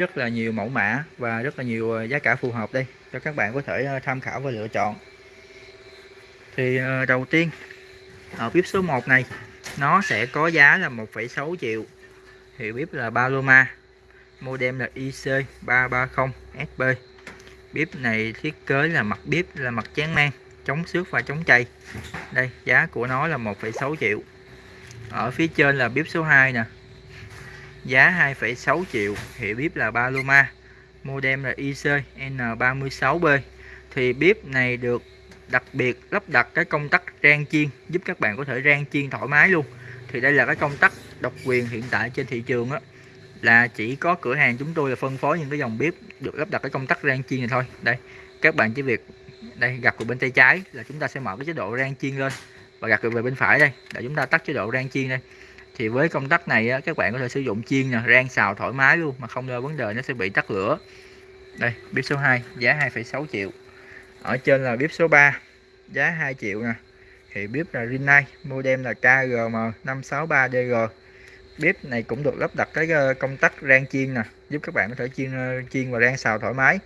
rất là nhiều mẫu mã và rất là nhiều ờ, giá cả phù hợp đây cho các bạn có thể ờ, tham khảo và lựa chọn. Thì ờ, đầu tiên ở bếp số 1 này nó sẽ có giá là 1,6 triệu. Hiệu bếp là Paloma model là IC330SB bếp này thiết kế là mặt bếp là mặt chán mang chống xước và chống chày. Đây giá của nó là 1,6 triệu. Ở phía trên là bếp số 2 nè giá 2,6 triệu hiệu bếp là Paloma model là IC N36B thì bếp này được đặc biệt lắp đặt cái công tắc rang chiên giúp các bạn có thể rang chiên thoải mái luôn. Thì đây là cái công tắc độc quyền hiện tại trên thị trường á là chỉ có cửa hàng chúng tôi là phân phối những cái dòng bếp được lắp đặt cái công tắc rang chiên này thôi. Đây các bạn chỉ việc đây gạt về bên tay trái là chúng ta sẽ mở cái chế độ rang chiên lên và gạt về bên phải đây để chúng ta tắt chế độ rang chiên đây thì với công tắc này á, các bạn có thể sử dụng chiên nè rang xào thoải mái luôn mà không lo vấn đề nó sẽ bị tắt lửa. Đây bếp số 2 giá 2,6 triệu. Ở trên là bếp số 3 giá 2 triệu nè. Thì bếp là Rinnai model là KGM563DG bếp này cũng được lắp đặt cái ờ, công tắc rang chiên nè giúp các bạn có thể chiên ờ, chiên và rang xào thoải mái.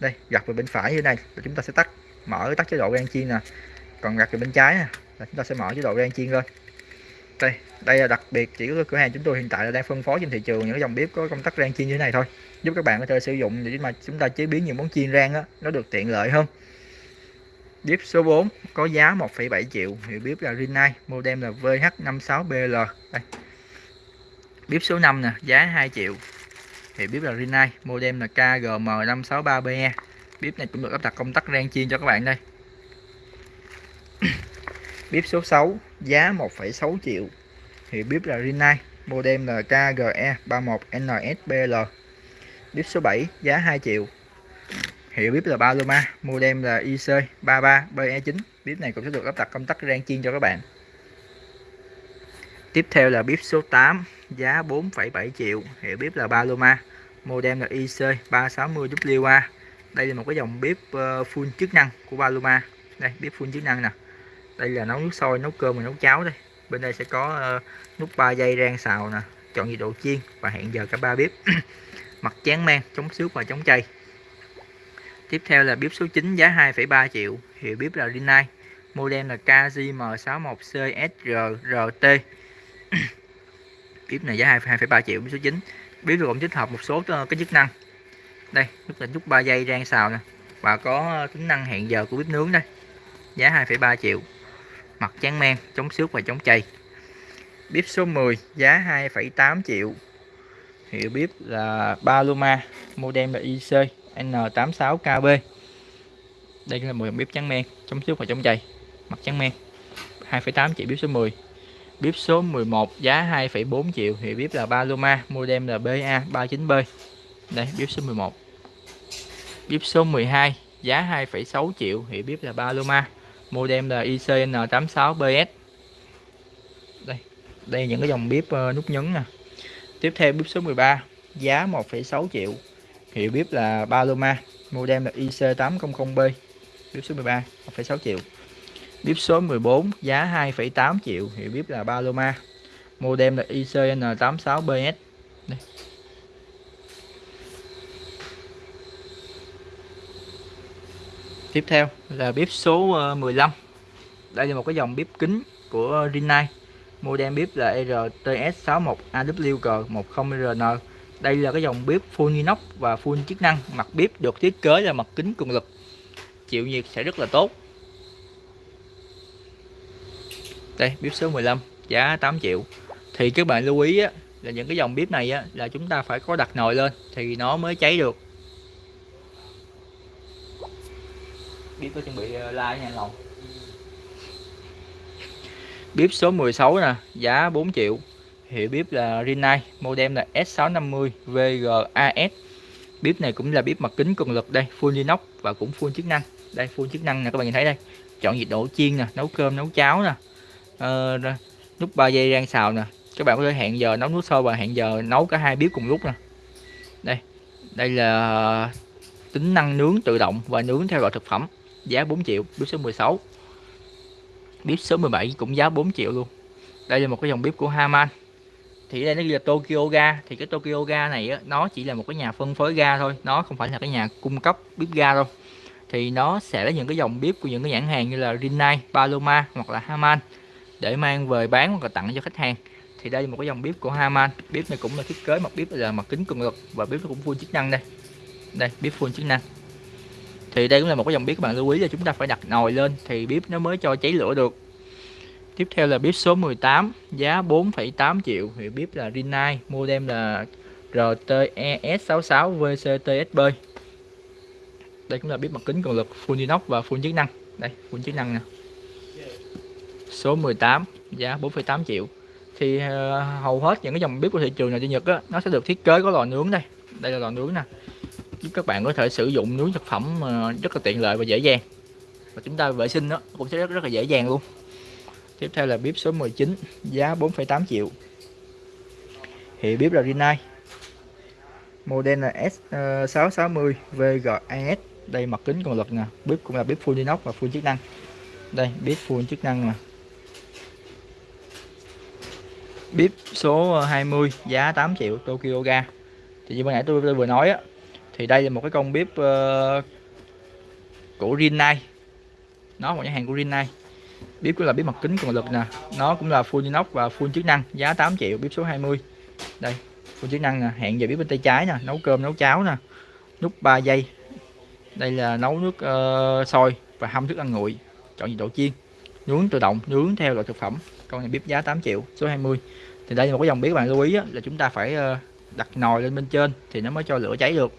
Đây gạt về bên phải như này là chúng ta sẽ tắt mở tắt chế độ rang chiên nè. Còn gạt về bên trái nè là chúng ta sẽ mở chế độ rang chiên lên đây đây là đặc biệt chỉ có cửa hàng chúng tôi hiện tại là đang phân phối trên thị trường những dòng bếp có công tắc rang chiên như thế này thôi. Giúp các bạn có thể sử dụng để mà chúng ta chế biến những món chiên rang đó nó được tiện lợi hơn. Bếp số 4 có giá 1,7 triệu. Hiệu bếp là Rinnai model là VH56BL đây. Bếp số 5 nè giá 2 triệu. Thì bếp là Rinnai model là KGM563BE bếp này cũng được lắp đặt công tắc rang chiên cho các bạn đây. Bếp số 6 giá 1,6 triệu. Thì bếp là Rinnai model là KGE31NSBL bếp số 7 giá 2 triệu. Hiệu bếp là Paloma model là IC33BE9 bếp này cũng sẽ được lắp đặt công tắc rang chiên cho các bạn. Tiếp theo là bếp số 8 giá 4,7 triệu. Hiệu bếp là Paloma model là IC360WA đây là một cái dòng bếp ờ, full chức năng của Paloma. Đây bếp full chức năng nè đây là nấu nước sôi nấu cơm và nấu cháo đây. Bên đây sẽ có uh, nút 3 giây rang xào nè chọn nhiệt độ chiên và hẹn giờ cả ba bếp. Mặt chán men chống xước và chống chay. Tiếp theo là bếp số 9 giá 2,3 triệu hiệu bếp là Rinnai. Model là KJM61CSRRT bếp này giá 2,3 triệu bếp số 9 bếp được cũng tích hợp một số ờ, cái chức năng. Đây nút là nút 3 giây rang xào nè và có ờ, tính năng hẹn giờ của bếp nướng đây. Giá 2,3 triệu mặt trắng men chống xước và chống chày bếp số 10 giá 2,8 triệu. Hiệu bếp là Paloma model là IC N86KB đây là một bếp trắng men chống xước và chống chày mặt trắng men. 2,8 triệu bếp số 10 bếp số 11 giá 2,4 triệu. Hiệu bếp là Paloma model là BA39B đây bếp số 11 bếp số 12 giá 2,6 triệu. Hiệu bếp là Paloma modem là ICN86BS đây đây những cái dòng bếp ờ, nút nhấn nè. Tiếp theo bếp số 13 giá 1,6 triệu. Hiệu bếp là Paloma modem là IC800B bếp số 13 1,6 triệu. Bếp số 14 giá 2,8 triệu. Hiệu bếp là Paloma modem là ICN86BS đây. Tiếp theo là bếp số ờ, 15 đây là một cái dòng bếp kính của Rinnai. Model bếp là RTS61AWG10RN đây là cái dòng bếp full inox và full chức năng. Mặt bếp được thiết kế là mặt kính cường lực. Chịu nhiệt sẽ rất là tốt. Đây bếp số 15 giá 8 triệu. Thì các bạn lưu ý á, là những cái dòng bếp này á, là chúng ta phải có đặt nồi lên thì nó mới cháy được. Bếp có chuẩn bị ờ, like nha lòng bếp số 16 nè giá 4 triệu. Hiệu bếp là Rinnai model là S650 VGAS bếp này cũng là bếp mặt kính cường lực đây full inox và cũng full chức năng. Đây full chức năng nè các bạn nhìn thấy đây. Chọn nhiệt độ chiên nè nấu cơm nấu cháo nè. Ờ, nút 3 giây rang xào nè. Các bạn có thể hẹn giờ nấu nước sôi và hẹn giờ nấu cả hai bếp cùng lúc nè. Đây đây là tính năng nướng tự động và nướng theo loại thực phẩm giá 4 triệu bếp số 16 bếp số 17 cũng giá 4 triệu luôn. Đây là một cái dòng bếp của Haman. Thì đây nó ghi là Tokyo Ga. Thì cái Tokyo Ga này á, nó chỉ là một cái nhà phân phối ga thôi. Nó không phải là cái nhà cung cấp bếp ga đâu. Thì nó sẽ lấy những cái dòng bếp của những cái nhãn hàng như là Rinnai, Paloma hoặc là Haman để mang về bán hoặc là tặng cho khách hàng. Thì đây là một cái dòng bếp của Haman. Bếp này cũng là thiết kế mặt bếp là mặt kính cường lực và bếp nó cũng full chức năng đây. Đây bếp full chức năng thì đây cũng là một cái dòng bếp các bạn lưu ý là chúng ta phải đặt nồi lên thì bếp nó mới cho cháy lửa được. Tiếp theo là bếp số 18 giá 4,8 triệu. Thì bếp là Rinnai model là RTES66 VCTSB đây cũng là bếp mặt kính cường lực full inox và full chức năng. Đây full chức năng nè. Số 18 giá 4,8 triệu. Thì uh, hầu hết những cái dòng bếp của thị trường này trên Nhật á, nó sẽ được thiết kế có lò nướng đây. Đây là lò nướng nè giúp các bạn có thể sử dụng nướng thực phẩm ờ, rất là tiện lợi và dễ dàng. Và chúng ta vệ sinh nó cũng sẽ rất rất là dễ dàng luôn. Tiếp theo là bếp số 19 giá 4,8 triệu. Thì bếp là Rinnai. Model là S660 ờ, VGAS đây mặt kính còn lực nè. Bếp cũng là bếp full inox và full chức năng. Đây bếp full chức năng nè. Bếp số ờ, 20 giá 8 triệu Tokyo Ga. Thì như ban nãy tôi, tôi vừa nói á thì đây là một cái con bếp uh, của Rinnai. Nó một nhà hàng của Rinnai. Bếp cũng là bếp mặt kính cường lực nè. Nó cũng là full inox và full chức năng giá 8 triệu bếp số 20 đây full chức năng nè hẹn giờ bếp bên tay trái nè nấu cơm nấu cháo nè nút 3 giây. Đây là nấu nước uh, sôi và hâm thức ăn nguội chọn nhiệt độ chiên. Nướng tự động nướng theo loại thực phẩm. Con này bếp giá 8 triệu số 20 thì đây là một cái dòng bếp bạn lưu ý á, là chúng ta phải uh, đặt nồi lên bên trên thì nó mới cho lửa cháy được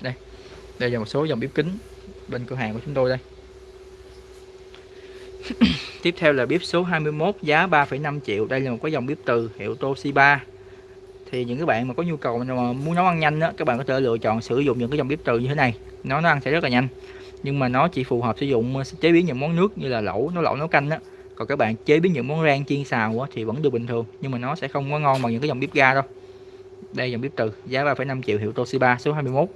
đây. Đây là một số dòng bếp kính bên cửa hàng của chúng tôi đây. Tiếp theo là bếp số 21 giá 3,5 triệu. Đây là một cái dòng bếp từ hiệu Toshiba. Thì những cái bạn mà có nhu cầu mà muốn nấu ăn nhanh đó, các bạn có thể lựa chọn sử dụng những cái dòng bếp từ như thế này. Nó nó ăn sẽ rất là nhanh. Nhưng mà nó chỉ phù hợp sử dụng ờ, chế biến những món nước như là lẩu nấu lẩu nấu canh đó còn các bạn chế biến những món rang chiên xào thì vẫn được bình thường nhưng mà nó sẽ không có ngon bằng những cái dòng bếp ga đâu. Đây dòng bếp từ giá 3,5 triệu hiệu Toshiba số 21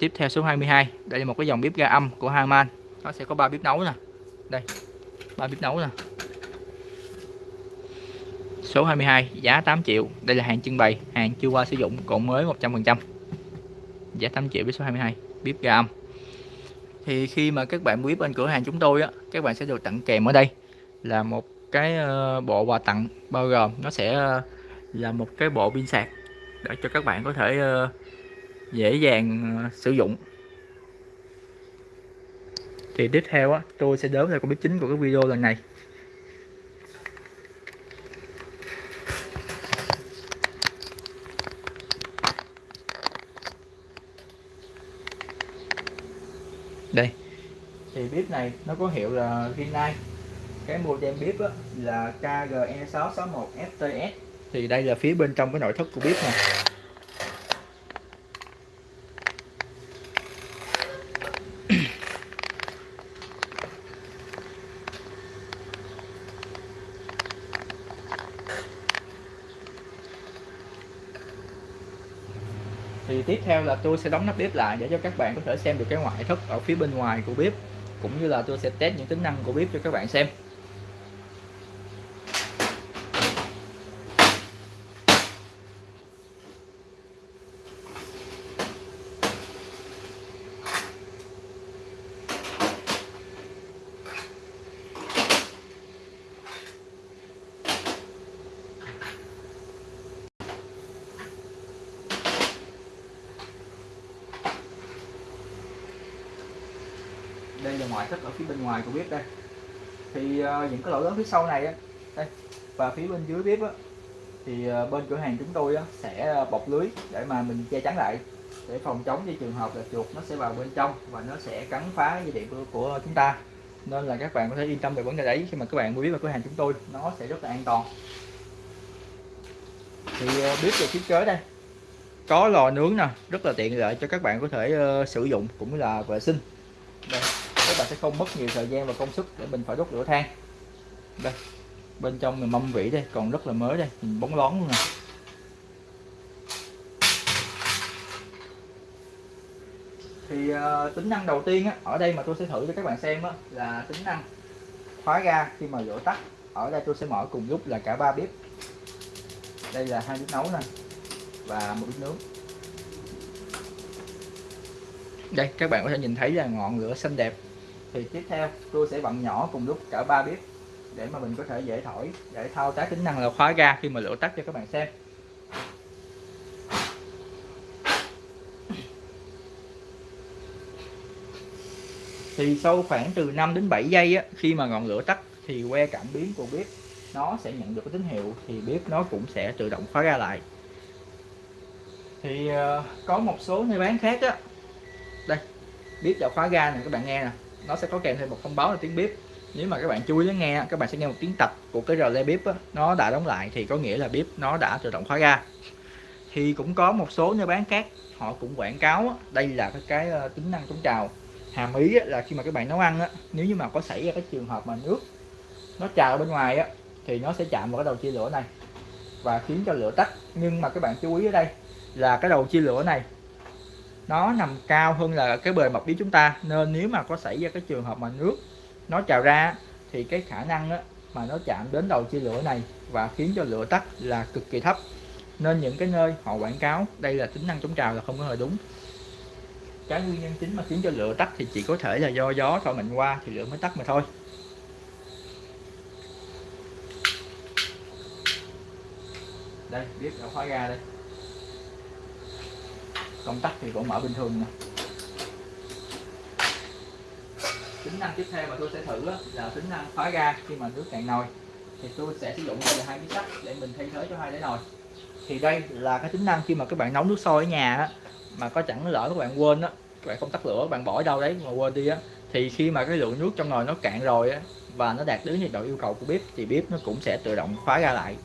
tiếp theo số 22 đây là một cái dòng bếp ga âm của Harman. Nó sẽ có ba bếp nấu nè. Đây ba bếp nấu nè. Số 22 giá 8 triệu. Đây là hàng trưng bày hàng chưa qua sử dụng còn mới 100% giá 8 triệu với số 22 bếp ga âm. Thì khi mà các bạn mua bếp bên cửa hàng chúng tôi á các bạn sẽ được tặng kèm ở đây là một cái ờ, bộ quà tặng bao gồm nó sẽ ờ, là một cái bộ pin sạc để cho các bạn có thể uh, dễ dàng ờ, sử dụng. Thì tiếp theo á tôi sẽ đến là con bếp chính của cái video lần này. Đây. Thì bếp này nó có hiệu là Rinnai cái model bếp á, là KGE661 FTS thì đây là phía bên trong cái nội thất của bếp này thì tiếp theo là tôi sẽ đóng nắp bếp lại để cho các bạn có thể xem được cái ngoại thất ở phía bên ngoài của bếp, cũng như là tôi sẽ test những tính năng của bếp cho các bạn xem. Ngoại thất ở phía bên ngoài của bếp đây. Thì uh, những cái lỗ lớn phía sau này á đây và phía bên dưới bếp á thì uh, bên cửa hàng chúng tôi á, sẽ ờ, bọc lưới để mà mình che chắn lại để phòng chống cho trường hợp là chuột nó sẽ vào bên trong và nó sẽ cắn phá dây điện của, của chúng ta. Nên là các bạn có thể yên tâm về vấn đề đấy khi mà các bạn mua bếp vào cửa hàng chúng tôi nó sẽ rất là an toàn. Thì uh, bếp được thiết kế đây. Có lò nướng nè rất là tiện lợi cho các bạn có thể uh, sử dụng cũng là vệ sinh. Đây các bạn sẽ không mất nhiều thời gian và công sức để mình phải đốt lửa than. Đây bên trong mình mâm vỉ đây còn rất là mới đây mình bóng lón luôn nè. Thì uh, tính năng đầu tiên á, ở đây mà tôi sẽ thử cho các bạn xem á, là tính năng khóa ga khi mà lửa tắt. Ở đây tôi sẽ mở cùng lúc là cả ba bếp. Đây là hai bếp nấu nè và một bếp nướng. Đây các bạn có thể nhìn thấy là ngọn lửa xanh đẹp thì tiếp theo tôi sẽ vặn nhỏ cùng lúc cả ba bếp để mà mình có thể dễ thổi để thao tác tính năng là khóa ga khi mà lửa tắt cho các bạn xem. Thì sau khoảng từ 5 đến 7 giây á, khi mà ngọn lửa tắt thì que cảm biến của bếp nó sẽ nhận được cái tín hiệu thì bếp nó cũng sẽ tự động khóa ra lại. Thì ờ, có một số nơi bán khác á. Đây bếp đã khóa ga này các bạn nghe nè nó sẽ có kèm thêm một thông báo là tiếng bếp nếu mà các bạn chú ý lắng nghe các bạn sẽ nghe một tiếng tạch của cái rờ le bếp á, nó đã đóng lại thì có nghĩa là bếp nó đã tự động khóa ga thì cũng có một số nơi bán khác họ cũng quảng cáo á, đây là cái, cái ờ, tính năng chống trào. Hàm ý á, là khi mà các bạn nấu ăn á, nếu như mà có xảy ra cái trường hợp mà nước nó trào bên ngoài á, thì nó sẽ chạm vào cái đầu chia lửa này và khiến cho lửa tắt. Nhưng mà các bạn chú ý ở đây là cái đầu chia lửa này nó nằm cao hơn là cái bề mặt bếp chúng ta. Nên nếu mà có xảy ra cái trường hợp mà nước nó trào ra thì cái khả năng á, mà nó chạm đến đầu chia lửa này và khiến cho lửa tắt là cực kỳ thấp. Nên những cái nơi họ quảng cáo đây là tính năng chống trào là không có hề đúng. Cái nguyên nhân chính mà khiến cho lửa tắt thì chỉ có thể là do gió thổi mạnh qua thì lửa mới tắt mà thôi. Đây biết đã khóa ra đây công tắc thì vẫn mở bình thường nè. Tính năng tiếp theo mà tôi sẽ thử là tính năng khóa ga khi mà nước cạn nồi. Thì tôi sẽ sử dụng đây là hai miếng sắt để mình thay thế cho hai đáy nồi. Thì đây là cái tính năng khi mà các bạn nấu nước sôi ở nhà á, mà có chẳng lỡ các bạn quên á các bạn không tắt lửa bạn bỏ đâu đấy mà quên đi á thì khi mà cái lượng nước trong nồi nó cạn rồi á và nó đạt đến nhiệt độ yêu cầu của bếp thì bếp nó cũng sẽ tự động khóa ra lại.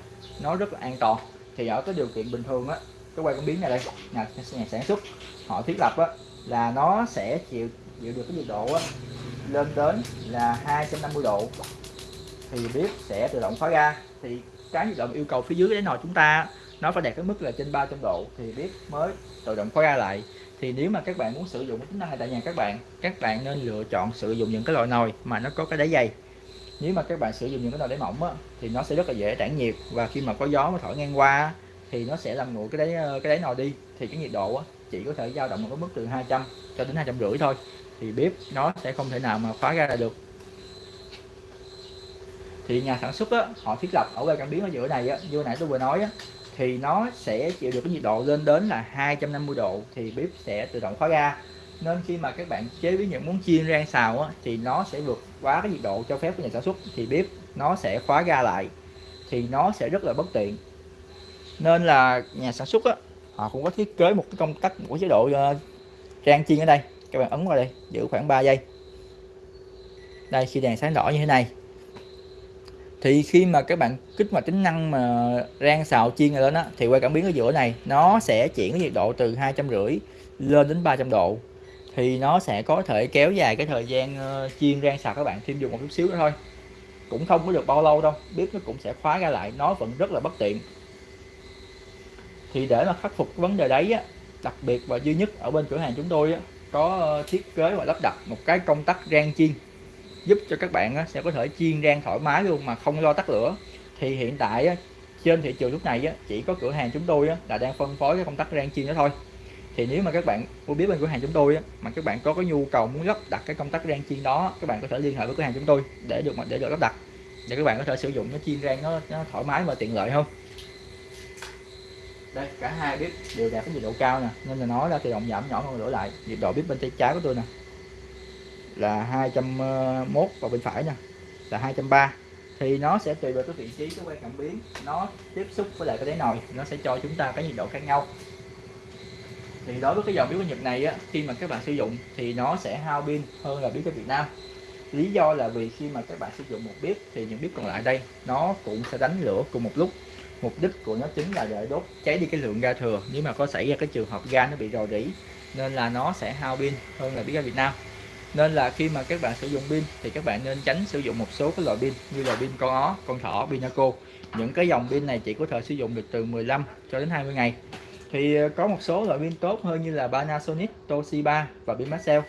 Nó rất là an toàn. Thì ở cái điều kiện bình thường á cái quay cảm biến này đây. Nhà, nhà sản xuất họ thiết lập á là nó sẽ chịu chịu được cái nhiệt độ á lên đến là 250 độ. Thì bếp sẽ tự động khóa ra. Thì cái nhiệt độ yêu cầu phía dưới cái nồi chúng ta nó phải đạt cái mức là trên 300 độ. Thì bếp mới tự động khóa ra lại. Thì nếu mà các bạn muốn sử dụng cái tính năng này tại nhà các bạn các bạn nên lựa chọn sử dụng những cái loại nồi mà nó có cái đáy dày. Nếu mà các bạn sử dụng những cái nồi đáy mỏng á, thì nó sẽ rất là dễ tản nhiệt. Và khi mà có gió mà thổi ngang qua thì nó sẽ làm nguội cái đáy ờ, cái đáy nồi đi. Thì cái nhiệt độ á, chỉ có thể dao động ở mức từ 200 cho đến hai trăm rưỡi thôi. Thì bếp nó sẽ không thể nào mà khóa ra được. Thì nhà sản xuất á, họ thiết lập ở cái cảm biến ở giữa này á, như nãy tôi vừa nói á, thì nó sẽ chịu được cái nhiệt độ lên đến là 250 độ thì bếp sẽ tự động khóa ra. Nên khi mà các bạn chế biến những món chiên rang xào á, thì nó sẽ vượt quá cái nhiệt độ cho phép của nhà sản xuất thì bếp nó sẽ khóa ra lại. Thì nó sẽ rất là bất tiện nên là nhà sản xuất á, họ cũng có thiết kế một cái công tắc của chế độ ờ, uh, rang chiên ở đây. Các bạn ấn vào đây giữ khoảng 3 giây. Đây khi đèn sáng đỏ như thế này. Thì khi mà các bạn kích hoạt tính năng mà rang xào chiên này lên á thì quay cảm biến ở giữa này nó sẽ chuyển cái nhiệt độ từ hai trăm rưỡi lên đến 300 độ. Thì nó sẽ có thể kéo dài cái thời gian uh, chiên rang xào các bạn thêm dùng một chút xíu nữa thôi. Cũng không có được bao lâu đâu biết nó cũng sẽ khóa ra lại nó vẫn rất là bất tiện thì để mà khắc phục vấn đề đấy á đặc biệt và duy nhất ở bên cửa hàng chúng tôi á, có ờ, thiết kế và lắp đặt một cái công tắc rang chiên giúp cho các bạn á, sẽ có thể chiên rang thoải mái luôn mà không lo tắt lửa. Thì hiện tại á, trên thị trường lúc này á, chỉ có cửa hàng chúng tôi á, là đang phân phối cái công tắc rang chiên đó thôi. Thì nếu mà các bạn mua biết bên cửa hàng chúng tôi á, mà các bạn có cái nhu cầu muốn lắp đặt cái công tắc rang chiên đó các bạn có thể liên hệ với cửa hàng chúng tôi để được để được lắp đặt. Để các bạn có thể sử dụng nó chiên rang nó, nó thoải mái và tiện lợi hơn đây, cả hai bếp đều đạt cái nhiệt độ cao nè, nên là nói là tự động giảm nhỏ hơn đổi lại. Nhiệt độ bếp bên tay trái của tôi nè, là 201 và bên phải nè, là 230 thì nó sẽ tùy vào cái vị trí, cái quay cảm biến, nó tiếp xúc với lại cái đáy nồi, nó sẽ cho chúng ta cái nhiệt độ khác nhau. Thì đối với cái dòng bếp của Nhật này á, khi mà các bạn sử dụng thì nó sẽ hao pin hơn là bếp của Việt Nam. Lý do là vì khi mà các bạn sử dụng một bếp thì những bếp còn lại đây, nó cũng sẽ đánh lửa cùng một lúc mục đích của nó chính là để đốt cháy đi cái lượng ga thừa. Nếu mà có xảy ra cái trường hợp ga nó bị rò rỉ nên là nó sẽ hao pin hơn là pin ga Việt Nam. Nên là khi mà các bạn sử dụng pin thì các bạn nên tránh sử dụng một số cái loại pin như là pin con ó con thỏ pinaco những cái dòng pin này chỉ có thể sử dụng được từ 15 cho đến 20 ngày. Thì ờ, có một số loại pin tốt hơn như là Panasonic, Toshiba và pin Maxell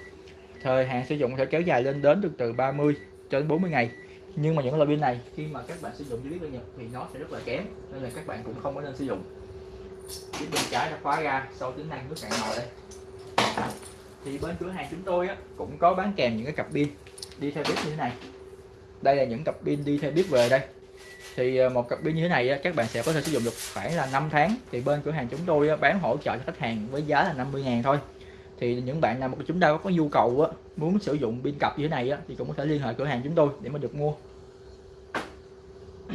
thời hạn sử dụng có thể kéo dài lên đến được từ 30 cho đến 40 ngày nhưng mà những loại pin này khi mà các bạn sử dụng dưới bên Nhật thì nó sẽ rất là kém nên là các bạn cũng không có nên sử dụng. Chiếc bên trái đã khóa ra sau tính năng nước cạn nồi đây. Thì bên cửa hàng chúng tôi á, cũng có bán kèm những cái cặp pin đi theo bếp như thế này. Đây là những cặp pin đi theo bếp về đây. Thì ờ, một cặp pin như thế này á, các bạn sẽ có thể sử dụng được khoảng là 5 tháng. Thì bên cửa hàng chúng tôi á, bán hỗ trợ cho khách hàng với giá là 50 ngàn thôi thì những bạn nào mà chúng ta có nhu cầu á, muốn sử dụng pin cặp như thế này á, thì cũng có thể liên hệ cửa hàng chúng tôi để mà được mua.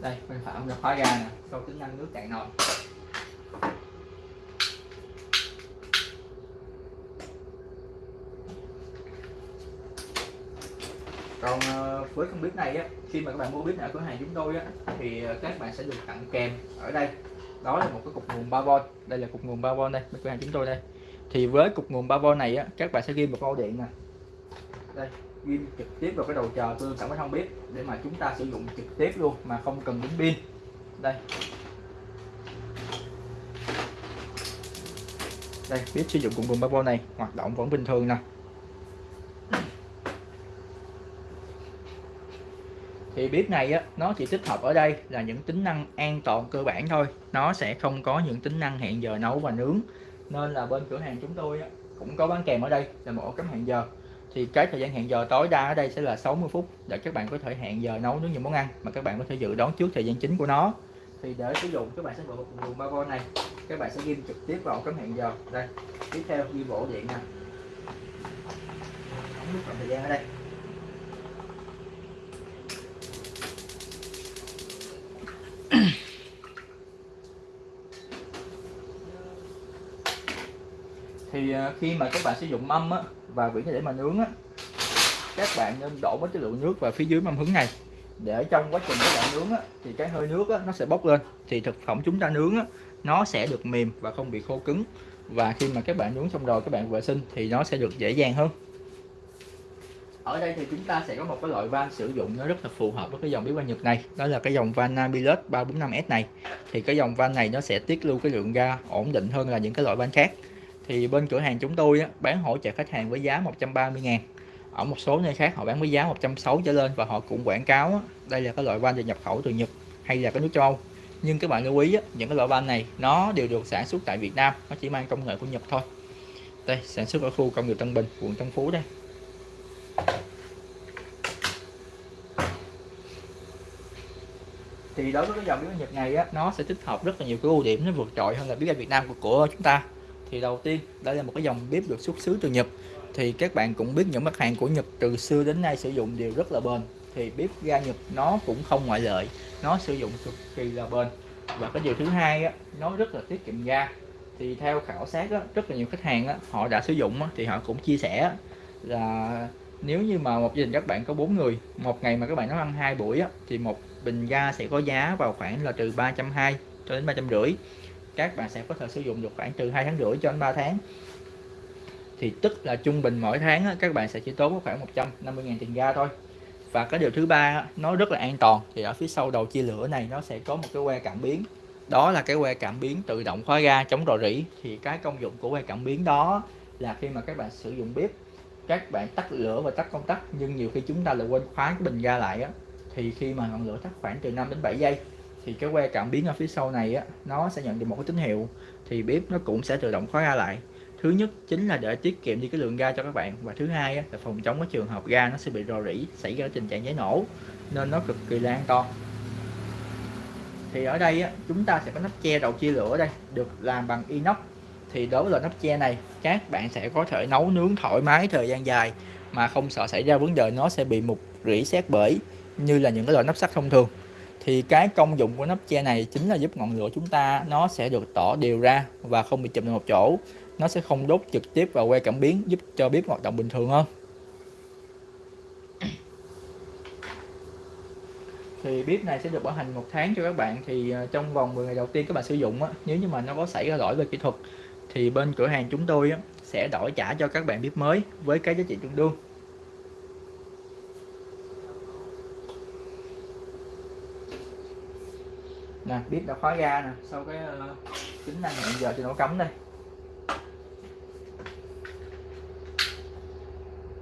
Đây bên phải ông khóa ra nè sau tính năng nước cạn nồi. Còn ờ, với con bếp này á khi mà các bạn mua bếp ở cửa hàng chúng tôi á thì ờ, các bạn sẽ được tặng kèm ở đây. Đó là một cái cục nguồn 3V đây là cục nguồn 3V đây bên cửa hàng chúng tôi đây thì với cục nguồn 3V này á, các bạn sẽ ghi một ô điện nè. Đây, ghi trực tiếp vào cái đầu chờ tương sẵn với biết bếp để mà chúng ta sử dụng trực tiếp luôn, mà không cần đến pin. Đây. Đây bếp sử dụng cục nguồn 3V này, hoạt động vẫn bình thường nè. Thì bếp này á, nó chỉ tích hợp ở đây là những tính năng an toàn cơ bản thôi. Nó sẽ không có những tính năng hẹn giờ nấu và nướng nên là bên cửa hàng chúng tôi á, cũng có bán kèm ở đây là một ổ cắm hẹn giờ. Thì cái thời gian hẹn giờ tối đa ở đây sẽ là 60 phút để các bạn có thể hẹn giờ nấu nướng những món ăn mà các bạn có thể dự đoán trước thời gian chính của nó. Thì để sử dụng các bạn sẽ mở một nguồn 3V này. Các bạn sẽ ghim trực tiếp vào cắm hẹn giờ. Đây tiếp theo ghi bộ điện nè. Ống nút thời gian ở đây. Thì à, khi mà các bạn sử dụng mâm á, và vỉ để mà nướng á, các bạn nên đổ một cái lượng nước vào phía dưới mâm hứng này. Để trong quá trình các bạn nướng á, thì cái hơi nước á, nó sẽ bốc lên. Thì thực phẩm chúng ta nướng á, nó sẽ được mềm và không bị khô cứng. Và khi mà các bạn nướng xong rồi các bạn vệ sinh thì nó sẽ được dễ dàng hơn. Ở đây thì chúng ta sẽ có một cái loại van sử dụng nó rất là phù hợp với cái dòng bếp ga Nhật này. Đó là cái dòng van Nabilus 345S này. Thì cái dòng van này nó sẽ tiết lưu cái lượng ga ổn định hơn là những cái loại van khác thì bên cửa hàng chúng tôi á, bán hỗ trợ khách hàng với giá 130 ngàn. Ở một số nơi khác họ bán với giá 160 trở lên và họ cũng quảng cáo á, đây là cái loại van được nhập khẩu từ Nhật hay là cái nước châu Âu. Nhưng các bạn lưu ý á, những cái loại van này nó đều được sản xuất tại Việt Nam nó chỉ mang công nghệ của Nhật thôi. Đây sản xuất ở khu công nghiệp Tân Bình quận Tân Phú đây. Thì đối với cái dòng biếu Nhật này á, nó sẽ tích hợp rất là nhiều cái ưu điểm nó vượt trội hơn là biếu ga Việt Nam của, của chúng ta thì đầu tiên đây là một cái dòng bếp được xuất xứ từ Nhật. Thì các bạn cũng biết những mặt hàng của Nhật từ xưa đến nay sử dụng đều rất là bền. Thì bếp ga Nhật nó cũng không ngoại lệ. Nó sử dụng cực kỳ là bền. Và cái điều thứ hai á, nó rất là tiết kiệm ga. Thì theo khảo sát á, rất là nhiều khách hàng á, họ đã sử dụng á, thì họ cũng chia sẻ là nếu như mà một gia đình các bạn có bốn người một ngày mà các bạn nấu ăn hai buổi á, thì một bình ga sẽ có giá vào khoảng là từ 320 cho đến ba trăm rưỡi các bạn sẽ có thể sử dụng được khoảng từ 2 tháng rưỡi cho đến 3 tháng. Thì tức là trung bình mỗi tháng các bạn sẽ chỉ tốn khoảng 150.000 tiền ga thôi. Và cái điều thứ ba nó rất là an toàn. Thì ở phía sau đầu chia lửa này nó sẽ có một cái que cảm biến. Đó là cái que cảm biến tự động khóa ga chống rò rỉ. Thì cái công dụng của que cảm biến đó là khi mà các bạn sử dụng bếp, các bạn tắt lửa và tắt công tắc. Nhưng nhiều khi chúng ta lại quên khóa cái bình ga lại á, thì khi mà ngọn lửa tắt khoảng từ 5 đến 7 giây thì cái que cảm biến ở phía sau này á nó sẽ nhận được một cái tín hiệu thì bếp nó cũng sẽ tự động khóa ga lại. Thứ nhất chính là để tiết kiệm đi cái lượng ga cho các bạn và thứ hai á, là phòng chống cái trường hợp ga nó sẽ bị rò rỉ xảy ra tình trạng cháy nổ nên nó cực kỳ là an toàn. Thì ở đây á, chúng ta sẽ có nắp che đầu chia lửa đây được làm bằng inox. Thì đối với loại nắp che này các bạn sẽ có thể nấu nướng thoải mái thời gian dài mà không sợ xảy ra vấn đề nó sẽ bị mục rỉ xét bể như là những cái loại nắp sắt thông thường thì cái công dụng của nắp che này chính là giúp ngọn lửa chúng ta nó sẽ được tỏ đều ra và không bị chụm vào một chỗ. Nó sẽ không đốt trực tiếp vào que cảm biến giúp cho bếp hoạt động bình thường hơn. Thì bếp này sẽ được bảo hành một tháng cho các bạn. Thì ờ, trong vòng 10 ngày đầu tiên các bạn sử dụng á, nếu như mà nó có xảy ra lỗi về kỹ thuật thì bên cửa hàng chúng tôi á, sẽ đổi trả cho các bạn bếp mới với cái giá trị tương đương. Nè bếp đã khóa ga nè. Sau cái ờ, uh, tính năng hẹn giờ cho nó cấm đây.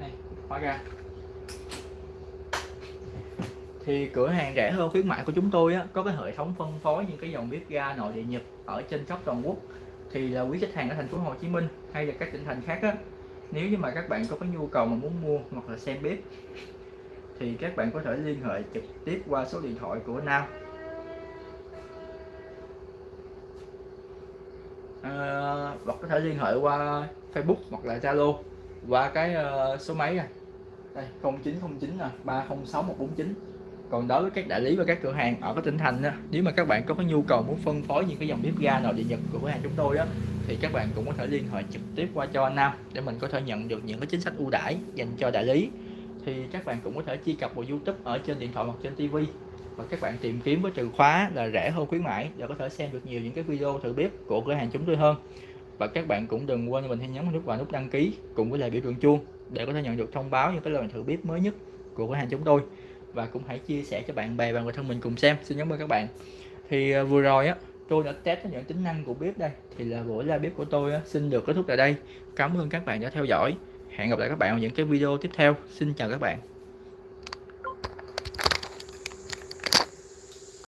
Này khóa ga. Thì cửa hàng rẻ hơn khuyến mại của chúng tôi á, có cái hệ thống phân phối những cái dòng bếp ga nội địa Nhật ở trên khắp toàn quốc. Thì là quý khách hàng ở thành phố Hồ Chí Minh hay là các tỉnh thành khác á, nếu như mà các bạn có cái nhu cầu mà muốn mua hoặc là xem bếp thì các bạn có thể liên hệ trực tiếp qua số điện thoại của Nam. À, hoặc có thể liên hệ qua Facebook hoặc là Zalo qua cái uh, số máy này. Đây 0909 là 306149 còn đối với các đại lý và các cửa hàng ở các tỉnh thành đó, nếu mà các bạn có cái nhu cầu muốn phân phối những cái dòng bếp ga nội địa nhật của cửa hàng chúng tôi đó thì các bạn cũng có thể liên hệ trực tiếp qua cho anh Nam để mình có thể nhận được những cái chính sách ưu đãi dành cho đại lý. Thì các bạn cũng có thể truy cập vào YouTube ở trên điện thoại hoặc trên TV và các bạn tìm kiếm với từ khóa là rẻ hơn khuyến mãi và có thể xem được nhiều những cái video thử bếp của cửa hàng chúng tôi hơn. Và các bạn cũng đừng quên cho mình hãy nhấn nút vào nút đăng ký cùng với lại biểu tượng chuông để có thể nhận được thông báo những cái lần thử bếp mới nhất của cửa hàng chúng tôi. Và cũng hãy chia sẻ cho bạn bè và người thân mình cùng xem. Xin cảm ơn các bạn. Thì à, vừa rồi á tôi đã test những tính năng của bếp đây. Thì là buổi live bếp của tôi á, xin được kết thúc tại đây. Cảm ơn các bạn đã theo dõi. Hẹn gặp lại các bạn ở những cái video tiếp theo. Xin chào các bạn.